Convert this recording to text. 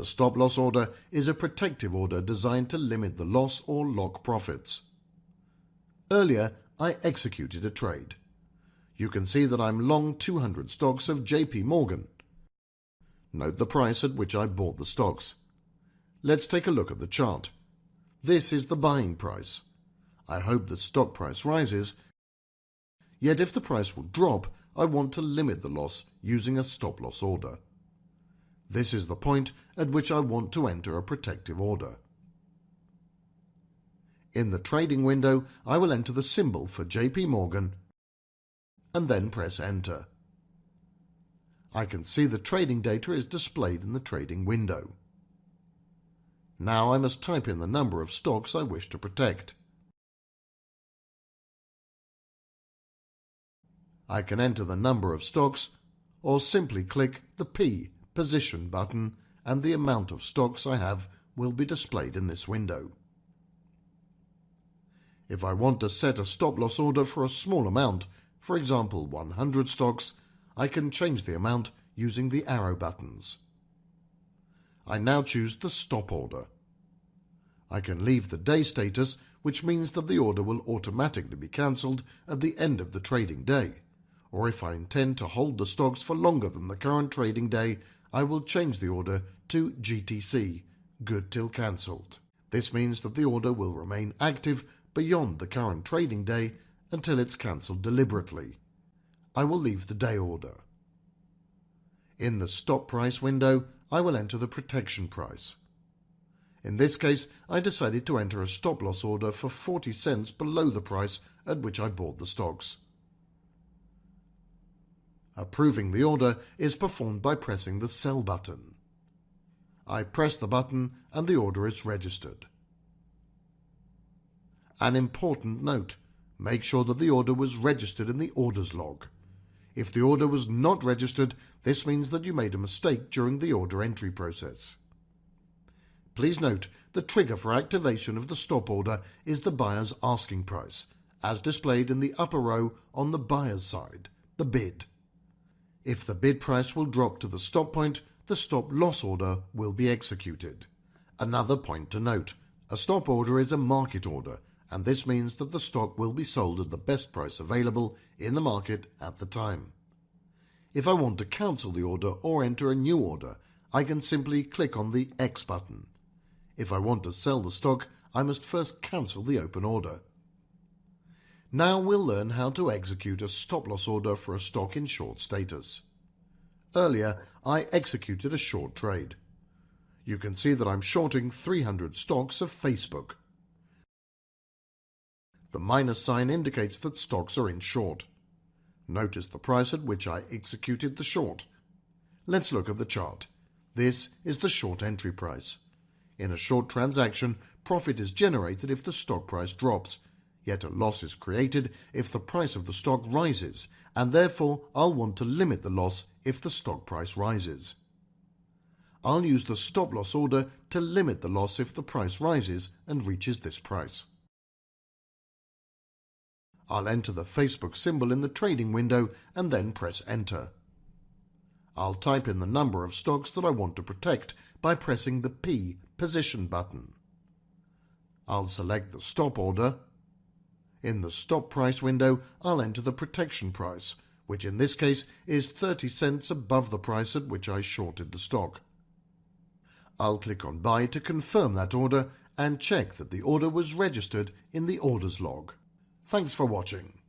The stop loss order is a protective order designed to limit the loss or lock profits. Earlier, I executed a trade. You can see that I'm long 200 stocks of JP Morgan. Note the price at which I bought the stocks. Let's take a look at the chart. This is the buying price. I hope the stock price rises, yet if the price will drop, I want to limit the loss using a stop loss order. This is the point at which I want to enter a protective order. In the trading window, I will enter the symbol for JP Morgan and then press enter. I can see the trading data is displayed in the trading window. Now I must type in the number of stocks I wish to protect. I can enter the number of stocks or simply click the P position button and the amount of stocks I have will be displayed in this window. If I want to set a stop loss order for a small amount, for example 100 stocks, I can change the amount using the arrow buttons. I now choose the stop order. I can leave the day status, which means that the order will automatically be cancelled at the end of the trading day. Or if I intend to hold the stocks for longer than the current trading day, I will change the order to GTC, good till cancelled. This means that the order will remain active beyond the current trading day until it's cancelled deliberately. I will leave the day order. In the stop price window, I will enter the protection price. In this case, I decided to enter a stop loss order for 40 cents below the price at which I bought the stocks. Approving the order is performed by pressing the Sell button. I press the button and the order is registered. An important note, make sure that the order was registered in the orders log. If the order was not registered, this means that you made a mistake during the order entry process. Please note the trigger for activation of the stop order is the buyer's asking price, as displayed in the upper row on the buyer's side, the bid. If the bid price will drop to the stop point, the stop loss order will be executed. Another point to note, a stop order is a market order and this means that the stock will be sold at the best price available in the market at the time. If I want to cancel the order or enter a new order, I can simply click on the X button. If I want to sell the stock, I must first cancel the open order. Now we'll learn how to execute a stop-loss order for a stock in short status. Earlier, I executed a short trade. You can see that I'm shorting 300 stocks of Facebook. The minus sign indicates that stocks are in short. Notice the price at which I executed the short. Let's look at the chart. This is the short entry price. In a short transaction, profit is generated if the stock price drops, Yet a loss is created if the price of the stock rises, and therefore I'll want to limit the loss if the stock price rises. I'll use the stop loss order to limit the loss if the price rises and reaches this price. I'll enter the Facebook symbol in the trading window and then press enter. I'll type in the number of stocks that I want to protect by pressing the P position button. I'll select the stop order in the stop price window, I'll enter the protection price, which in this case is 30 cents above the price at which I shorted the stock. I'll click on Buy to confirm that order and check that the order was registered in the orders log. Thanks for watching.